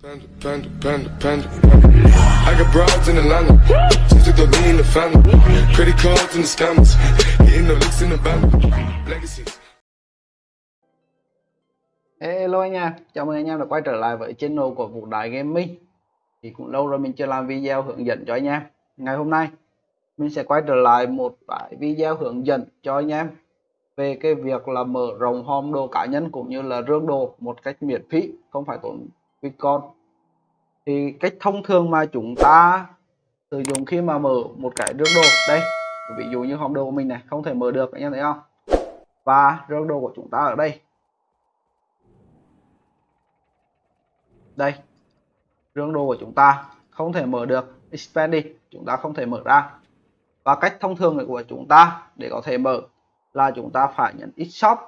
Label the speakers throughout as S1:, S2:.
S1: Panda, panda, panda, panda. I got broads in Atlanta. Just took the lean in the family. Credit cards the scammers. Hitting the in the. Legacies.
S2: Hello anh em, chào mừng anh em đã quay trở lại với channel của Vũ Đại Gaming Thì cũng lâu rồi mình chưa làm video hướng dẫn cho anh em Ngày hôm nay mình sẽ quay trở lại một cái video hướng dẫn cho anh em Về cái việc là mở rộng home đồ cá nhân cũng như là rương đồ một cách miễn phí Không phải tốn Bitcoin Thì cách thông thường mà chúng ta sử dụng khi mà mở một cái rương đồ Đây, ví dụ như hòm đồ của mình này không thể mở được anh em thấy không? Và rương đồ của chúng ta ở đây. Đây rương đồ của chúng ta không thể mở được expanding chúng ta không thể mở ra. Và cách thông thường của chúng ta để có thể mở là chúng ta phải nhấn x shop.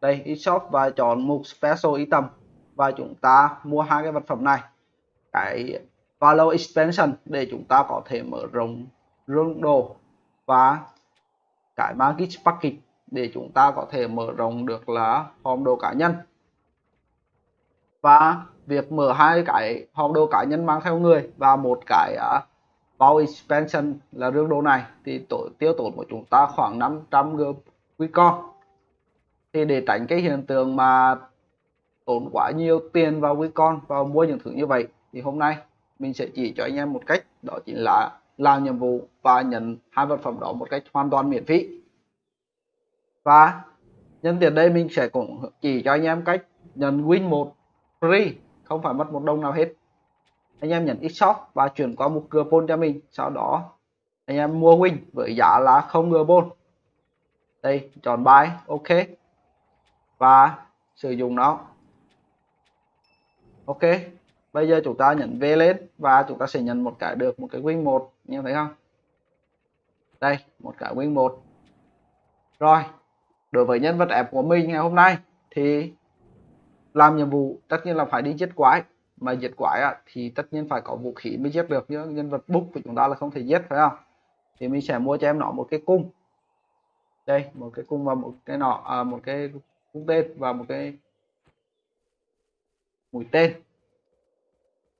S2: Đây x shop và chọn mục special item và chúng ta mua hai cái vật phẩm này. Cái value expansion để chúng ta có thể mở rộng rương đồ và cái market package để chúng ta có thể mở rộng được là hòm đồ cá nhân. Và việc mở hai cái hòm đồ cá nhân mang theo người và một cái à, uh, bao expansion là rương đồ này thì tổ tiêu tốn của chúng ta khoảng 500 g Bitcoin. Thì để tránh cái hiện tượng mà tốn quá nhiều tiền vào Bitcoin vào mua những thứ như vậy. Thì hôm nay mình sẽ chỉ cho anh em một cách, đó chính là làm nhiệm vụ và nhận hai vật phẩm đó một cách hoàn toàn miễn phí. Và nhân tiện đây mình sẽ cũng chỉ cho anh em cách nhận win một free, không phải mất một đồng nào hết. Anh em nhận x shop và chuyển qua một coupon cho mình, sau đó anh em mua win với giá là không coupon đây, chọn bài ok. Và sử dụng nó ok bây giờ chúng ta nhấn V lên và chúng ta sẽ nhận một cái được một cái win một như thấy không? Đây một cái win một. Rồi đối với nhân vật ép của mình ngày hôm nay thì làm nhiệm vụ tất nhiên là phải đi giết quái. Mà giết quái à, thì tất nhiên phải có vũ khí mới giết được chứ nhân vật búc của chúng ta là không thể giết phải không? Thì mình sẽ mua cho em nó một cái cung. Đây một cái cung và một cái nọ à, một cái cung tên và một cái mũi tên.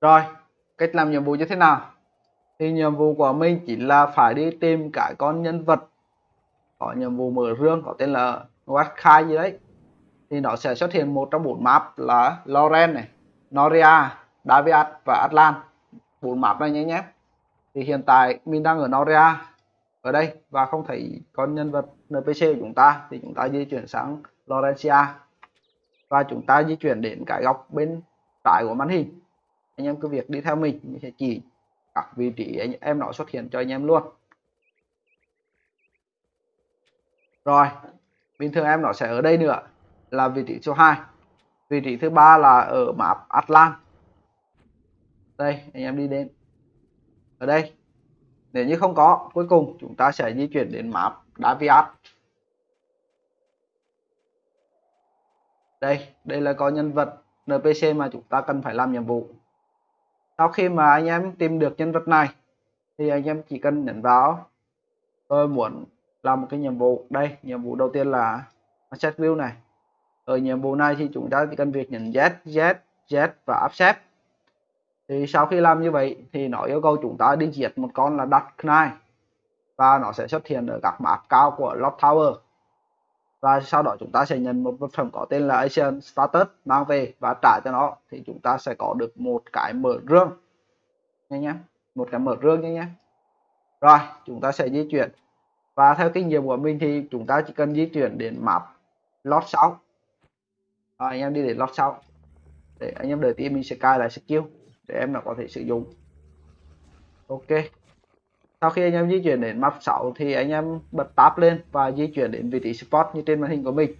S2: Rồi cách làm nhiệm vụ như thế nào? Thì nhiệm vụ của mình chỉ là phải đi tìm cái con nhân vật có nhiệm vụ mở rương có tên là Watkai gì đấy. Thì nó sẽ xuất hiện một trong bốn map là Loren này, Noria, Daviat và Atlan. Bốn map này nhé nhé. Thì hiện tại mình đang ở Noria ở đây và không thấy con nhân vật NPC của chúng ta. Thì chúng ta di chuyển sang Lorencia và chúng ta di chuyển đến cái góc bên trái của màn hình. Anh em cứ việc đi theo mình, mình sẽ chỉ các vị trí anh em nó xuất hiện cho anh em luôn. Rồi, bình thường em nó sẽ ở đây nữa là vị trí số 2 vị trí thứ ba là ở map Atlan. Đây anh em đi đến. Ở đây. Nếu như không có cuối cùng chúng ta sẽ di chuyển đến map Daviat. Đây đây là có nhân vật NPC mà chúng ta cần phải làm nhiệm vụ. Sau khi mà anh em tìm được nhân vật này thì anh em chỉ cần nhấn vào tôi muốn làm một cái nhiệm vụ. Đây nhiệm vụ đầu tiên là set view này. Ở nhiệm vụ này thì chúng ta chỉ cần việc nhấn Z, Z, Z và accept thì sau khi làm như vậy thì nó yêu cầu chúng ta đi diệt một con là Dark Knight và nó sẽ xuất hiện ở các map cao của Lock Tower và sau đó chúng ta sẽ nhận một vật phẩm có tên là Asian Status mang về và trả cho nó thì chúng ta sẽ có được một cái mở rương. Nha nhé một cái mở rương nha nhé rồi chúng ta sẽ di chuyển. Và theo kinh nghiệm của mình thì chúng ta chỉ cần di chuyển đến map Lot 6 rồi, anh em đi đến lót sau để anh em đợi tí mình sẽ cài lại skill để em nó có thể sử dụng. Ok sau khi anh em di chuyển đến map 6 thì anh em bật tab lên và di chuyển đến vị trí spot như trên màn hình của mình.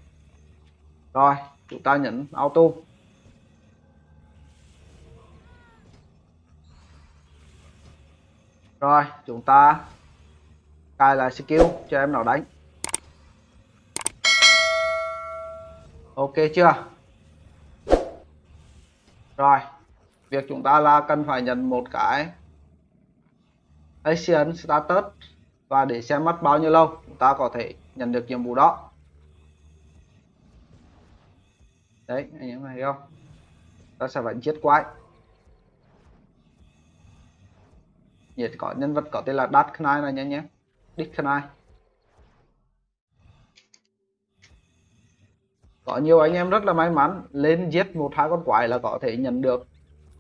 S2: Rồi, chúng ta nhấn auto. Rồi, chúng ta cài lại skill cho em nó đánh. Ok chưa? Rồi, việc chúng ta là cần phải nhận một cái Asian status và để xem mất bao nhiêu lâu chúng ta có thể nhận được nhiệm vụ đó. Đấy anh em thấy không? Ta sẽ phải giết quái. Nhiệt có nhân vật có tên là Dark Knight này nhé nhé. Dick Knight. Có nhiều anh em rất là may mắn lên giết một hai con quái là có thể nhận được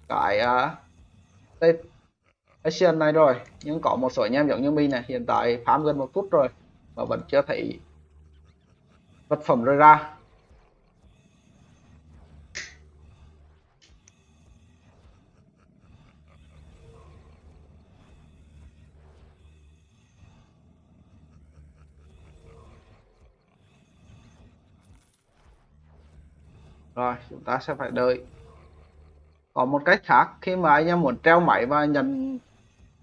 S2: cái uh, action này rồi, nhưng có một số anh em giống như mình này, hiện tại farm gần một phút rồi, mà vẫn chưa thấy vật phẩm rơi ra. Rồi, chúng ta sẽ phải đợi. Có một cách khác, khi mà anh em muốn treo máy và nhận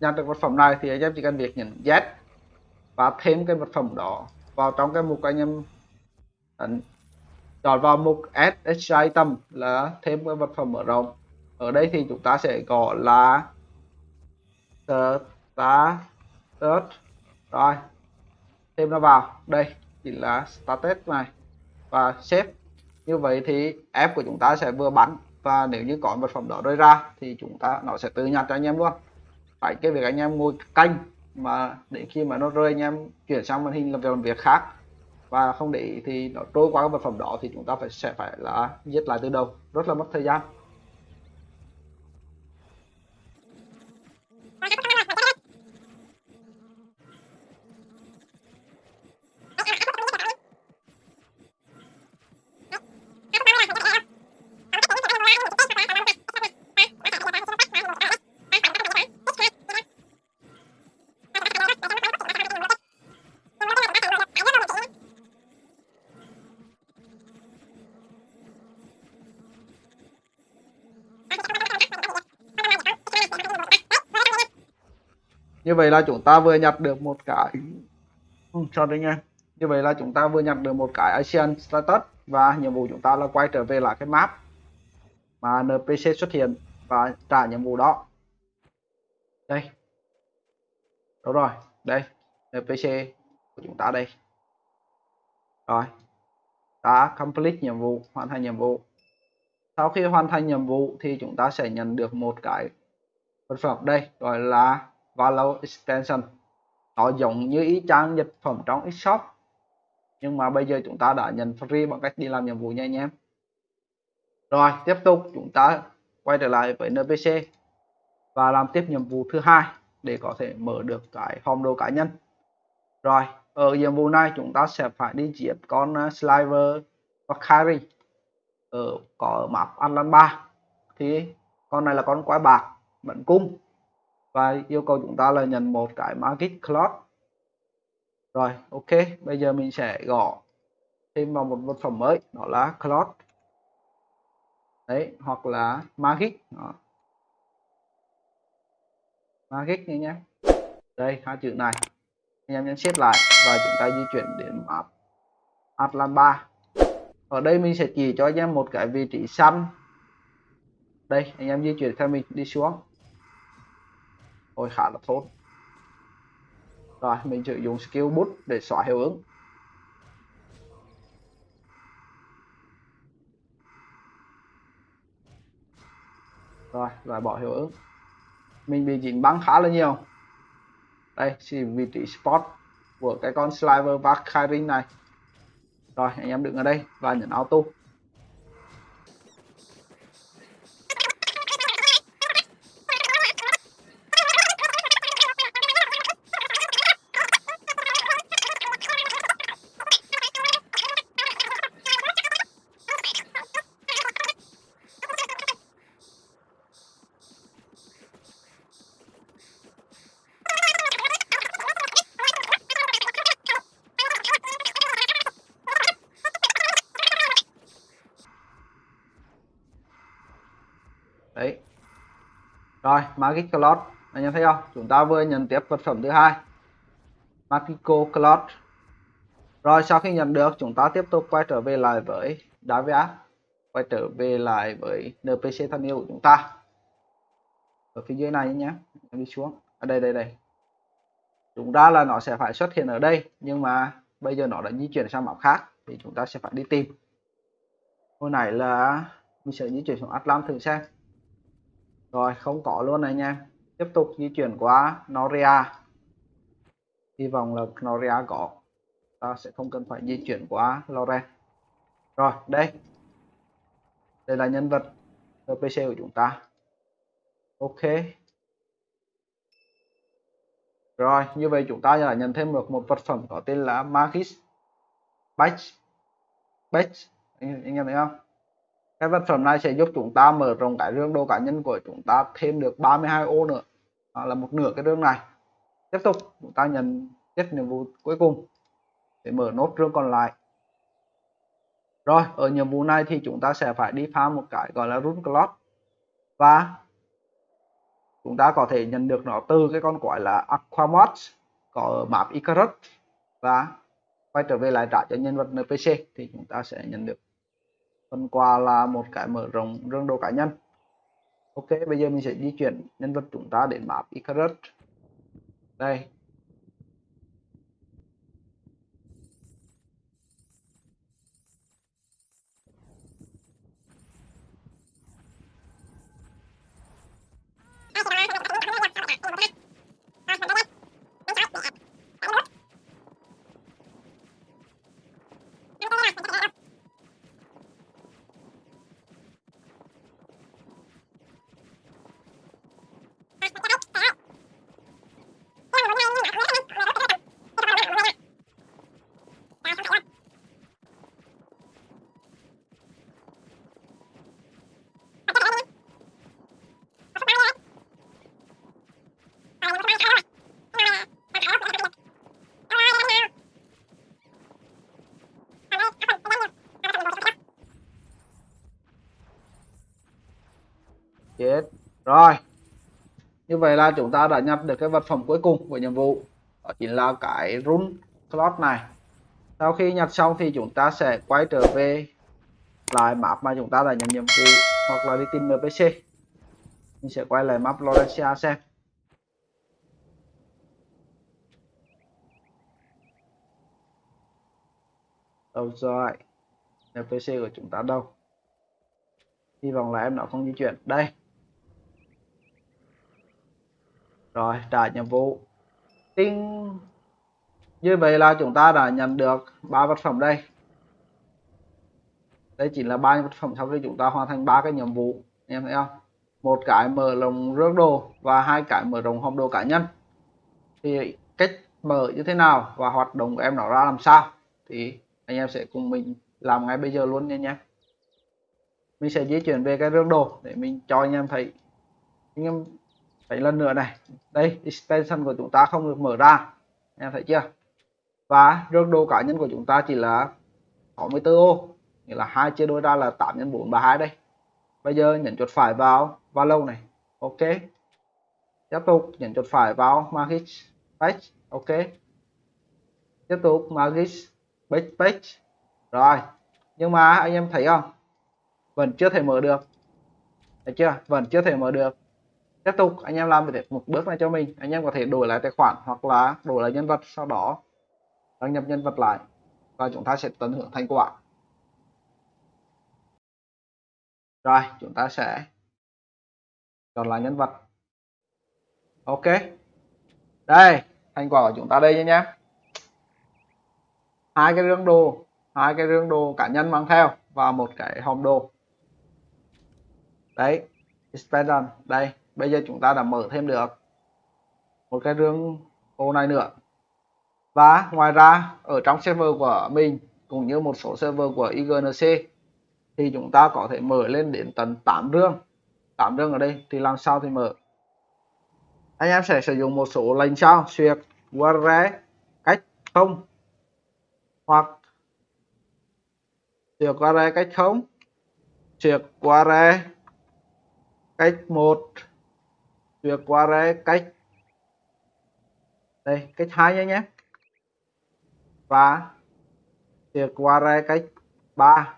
S2: nhận được vật phẩm này thì anh em chỉ cần việc nhấn Z và thêm cái vật phẩm đó vào trong cái mục anh em ấn chọn vào mục add extra item là thêm cái vật phẩm mở rộng. Ở đây thì chúng ta sẽ gọi là status rồi, thêm nó vào. Đây chỉ là status này. Và save như vậy thì app của chúng ta sẽ vừa bắn và nếu như có vật phẩm đó rơi ra thì chúng ta, nó sẽ tự nhặt cho anh em luôn phải cái việc anh em ngồi canh mà để khi mà nó rơi anh em chuyển sang màn hình làm việc làm việc khác. Và không để thì nó trôi qua cái vật phẩm đó thì chúng ta phải, sẽ phải là viết lại từ đầu. Rất là mất thời gian. Như vậy là chúng ta vừa nhặt được một cái ừ, sorry nha. Như vậy là chúng ta vừa nhặt được một cái Asian status và nhiệm vụ chúng ta là quay trở về lại cái map mà NPC xuất hiện và trả nhiệm vụ đó. Đây. Đúng rồi. Đây NPC của chúng ta đây. Rồi. Đã complete nhiệm vụ hoàn thành nhiệm vụ. Sau khi hoàn thành nhiệm vụ thì chúng ta sẽ nhận được một cái vật phẩm đây gọi là value extension. Nó giống như ý trang dịch phẩm trong shop nhưng mà bây giờ chúng ta đã nhận free bằng cách đi làm nhiệm vụ nha anh em. Rồi, tiếp tục chúng ta quay trở lại với NPC và làm tiếp nhiệm vụ thứ hai để có thể mở được cái hòm đồ cá nhân. Rồi, ở nhiệm vụ này chúng ta sẽ phải đi giết con ờ, Sliver và Carry ở, có map Atlan 3 thì con này là con quái bạc bẩn cung và yêu cầu chúng ta là nhận một cái magic cloth rồi, ok, bây giờ mình sẽ gõ thêm vào một vật phẩm mới, đó là cloth đấy, hoặc là magic, đó. magic này nhé. Đây, hai chữ này. Anh em nhấn xếp lại và chúng ta di chuyển đến map Atlan 3 ở đây mình sẽ chỉ cho anh em một cái vị trí xanh. Đây, anh em di chuyển theo mình đi xuống. Ôi khá là tốt. Rồi, mình sử dụng skill bút để xóa hiệu ứng. Rồi, loại bỏ hiệu ứng. Mình bị dính băng khá là nhiều. Đây, chỉ vị trí spot của cái con Sliver và này. Rồi, anh em đứng ở đây và nhấn auto đấy rồi magic cloud. Anh em thấy không? Chúng ta vừa nhận tiếp vật phẩm thứ hai. Magico cloud. Rồi sau khi nhận được, chúng ta tiếp tục quay trở về lại với Davia. Quay trở về lại với NPC thân yêu của chúng ta. Ở phía dưới này nhé. Em đi xuống. Ở đây đây đây. Chúng ta là nó sẽ phải xuất hiện ở đây, nhưng mà bây giờ nó đã di chuyển sang map khác, thì chúng ta sẽ phải đi tìm. Hồi nay là mình sẽ di chuyển xuống Atlant thử xem rồi không có luôn này nha. Tiếp tục di chuyển qua Noria. Hy vọng là Noria có. Ta sẽ không cần phải di chuyển qua Loren rồi đây. Đây là nhân vật NPC của chúng ta. Ok. Rồi như vậy chúng ta đã nhận thêm được một vật phẩm có tên là Magis. Badge Badge anh, anh em thấy không? Cái vật phẩm này sẽ giúp chúng ta mở rộng cái rương đồ cá nhân của chúng ta thêm được 32 ô nữa. Đó là một nửa cái rương này. Tiếp tục, chúng ta nhận tiếp nhiệm vụ cuối cùng để mở nốt rương còn lại. Rồi, ở nhiệm vụ này thì chúng ta sẽ phải đi pha một cái gọi là run clock và chúng ta có thể nhận được nó từ cái con quái là Aquamod có ở map Icarus và quay trở về lại trả cho nhân vật NPC thì chúng ta sẽ nhận được phần quà là một cái mở rộng rương đồ cá nhân. Ok, bây giờ mình sẽ di chuyển nhân vật chúng ta đến map Icarus. Đây chết. Rồi, như vậy là chúng ta đã nhập được cái vật phẩm cuối cùng của nhiệm vụ. Đó chính là cái run slot này. Sau khi nhập xong thì chúng ta sẽ quay trở về lại map mà chúng ta đã nhận nhiệm vụ hoặc là đi tìm NPC mình sẽ quay lại map Lorencia xem. Đâu rồi? NPC của chúng ta đâu? Hy vọng là em nó không di chuyển. Đây. Rồi, trả nhiệm vụ. Tinh, như vậy là chúng ta đã nhận được ba vật phẩm đây. Đây chỉ là ba vật phẩm sau khi chúng ta hoàn thành ba cái nhiệm vụ, em thấy không? Một cái mở lồng rước đồ và hai cái mở rộng hòm đồ cá nhân. Thì cách mở như thế nào và hoạt động của em nó ra làm sao? Thì anh em sẽ cùng mình làm ngay bây giờ luôn nha nhé. Mình sẽ di chuyển về cái rương đồ để mình cho anh em thấy. Anh em thấy lần nữa này, đây, extension của chúng ta không được mở ra, em thấy chưa? Và rương đồ cá nhân của chúng ta chỉ là 64 ô, nghĩa là hai chia đôi ra là 8 nhân 4 32 đây. Bây giờ nhấn chuột phải vào và lâu này, ok. Tiếp tục nhấn chuột phải vào magic page, ok. Tiếp tục magic page page. Rồi, nhưng mà anh em thấy không? Vẫn chưa thể mở được. Thấy chưa? Vẫn chưa thể mở được tiếp tục, anh em làm một bước này cho mình. Anh em có thể đổi lại tài khoản hoặc là đổi lại nhân vật sau đó. Đăng nhập nhân vật lại. Và chúng ta sẽ tận hưởng thành quả. Rồi, chúng ta sẽ chọn lại nhân vật. Ok. Đây, thành quả của chúng ta đây nhé hai cái rương đồ. Hai cái rương đồ cá nhân mang theo và một cái hòm đồ. Đấy expansion đây bây giờ chúng ta đã mở thêm được một cái rương ô này nữa. Và ngoài ra, ở trong server của mình, cũng như một số server của IGNC thì chúng ta có thể mở lên đến tận 8 rương. 8 rương ở đây, thì làm sao thì mở? Anh em sẽ sử dụng một số lệnh sau xuyệt warre cách không, hoặc xuyệt warre cách không, xuyệt warre cách một chuyển qua đây cách đây, cách hai nhé nhé và qua đây cách 3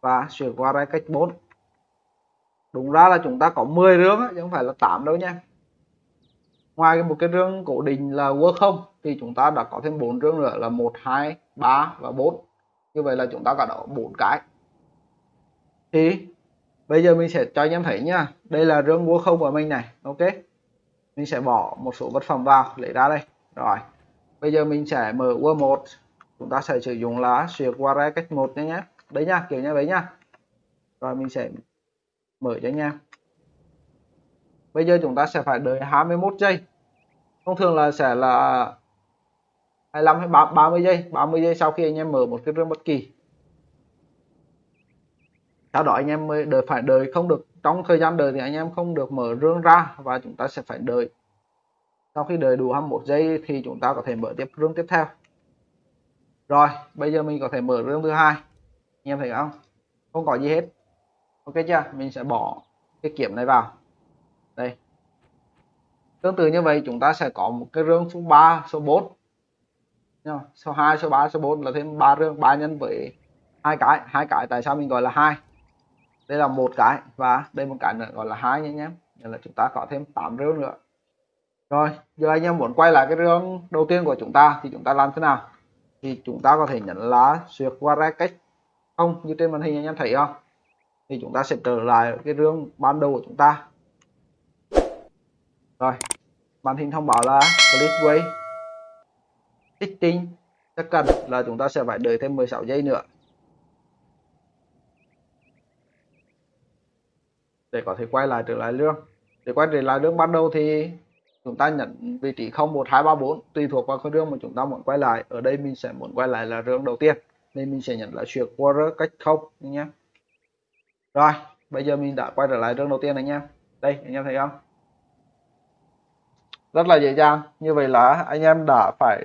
S2: và chuyển qua đây cách 4 đúng ra là chúng ta có 10 rương chứ không phải là 8 đâu nha ngoài một cái rương cố định là work không, thì chúng ta đã có thêm 4 rương nữa là 1 2 3 và 4 như vậy là chúng ta có đó 4 cái. Thì bây giờ mình sẽ cho anh em thấy nhá. Đây là rương búa không của mình này, ok? Mình sẽ bỏ một số vật phẩm vào, lấy ra đây. Rồi, bây giờ mình sẽ mở Word 1 chúng ta sẽ sử dụng lá xuyệt qua cách một nhé nhé đấy nhá, kiểu như vậy nhá. Rồi, mình sẽ mở cho anh em. Bây giờ chúng ta sẽ phải đợi 21 giây. Thông thường là sẽ là 25 hay 30 giây. 30 giây sau khi anh em mở một cái rương bất kỳ sau đó anh em mới đợi phải đợi không được trong thời gian đợi thì anh em không được mở rương ra và chúng ta sẽ phải đợi. Sau khi đợi đủ 21 giây thì chúng ta có thể mở tiếp rương tiếp theo. Rồi bây giờ mình có thể mở rương thứ hai. Anh em thấy không? Không có gì hết. Ok chưa? Mình sẽ bỏ cái kiểm này vào. Đây. Tương tự như vậy chúng ta sẽ có một cái rương số 3 số 4 Nha, số 2 số 3 số 4 là thêm ba rương ba nhân với hai cái. Hai cái tại sao mình gọi là hai? Đây là một cái, và đây một cái nữa, gọi là hai nha anh em. Nên là chúng ta có thêm 8 rương nữa. Rồi, giờ anh em muốn quay lại cái rương đầu tiên của chúng ta thì chúng ta làm thế nào? Thì chúng ta có thể nhấn lá xuyệt qua ra cách không, như trên màn hình anh em thấy không? Thì chúng ta sẽ trở lại cái rương ban đầu của chúng ta. Rồi, màn hình thông báo là Splitway Fitting chắc cần là chúng ta sẽ phải đợi thêm 16 giây nữa. Để có thể quay lại trở lại lương. Để quay trở lại lương ban đầu thì chúng ta nhận vị trí 0 1 2 3 4 tùy thuộc vào cái rương mà chúng ta muốn quay lại. Ở đây mình sẽ muốn quay lại là rương đầu tiên, nên mình sẽ nhận là chuyển quarter cách không nhé. Rồi, bây giờ mình đã quay trở lại rương đầu tiên anh em đây, anh em thấy không? Rất là dễ dàng. Như vậy là anh em đã phải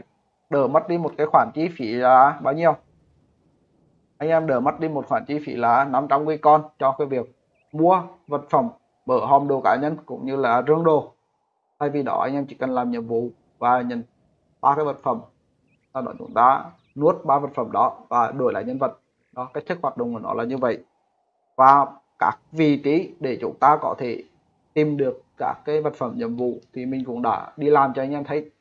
S2: đỡ mất đi một cái khoản chi phí là bao nhiêu? Anh em đỡ mất đi một khoản chi phí là 500 con cho cái việc mua vật phẩm, mở hòm đồ cá nhân cũng như là rương đồ. Thay vì đó, anh em chỉ cần làm nhiệm vụ và nhận ba cái vật phẩm. Sau đó chúng ta nuốt ba vật phẩm đó và đổi lại nhân vật. Đó, cách thức hoạt động của nó là như vậy. Và các vị trí để chúng ta có thể tìm được các cái vật phẩm nhiệm vụ thì mình cũng đã đi làm cho anh em thấy.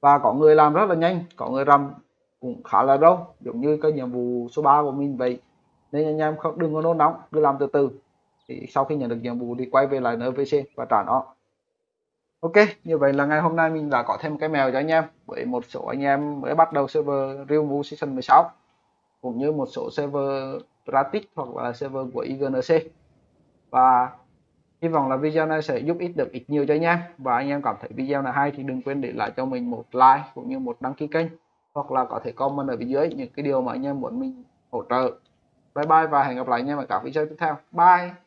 S2: Và có người làm rất là nhanh, có người làm cũng khá là lâu giống như cái nhiệm vụ số 3 của mình vậy. Nên anh em không đừng có nôn nóng, cứ làm từ từ thì sau khi nhận được nhiệm vụ thì quay về lại NVC và trả nó. Ok, như vậy là ngày hôm nay mình đã có thêm cái mèo cho anh em, với một số anh em mới bắt đầu server Real Move Season 16 cũng như một số server Pratic hoặc là server của IGNC và hy vọng là video này sẽ giúp ích được ít nhiều cho anh em. Và anh em cảm thấy video này hay thì đừng quên để lại cho mình một like cũng như một đăng ký kênh, hoặc là có thể comment ở phía dưới những cái điều mà anh em muốn mình hỗ trợ. Bye bye và hẹn gặp lại anh em ở các video tiếp theo. Bye!